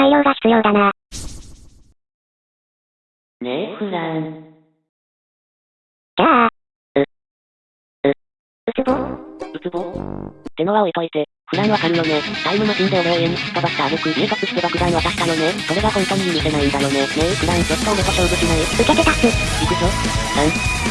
改良が必要だな。ねえフラン。じゃあ、う、うつぼ？うつぼ？ってのは置いといて、フランわかるよね。タイムマシンで俺を家に突っ飛ばした挙句家突して爆弾渡したよね。それが本当に許せないんだよね。ねえフランちょっと俺と勝負しない受けて立つ。行くぞ。3、2、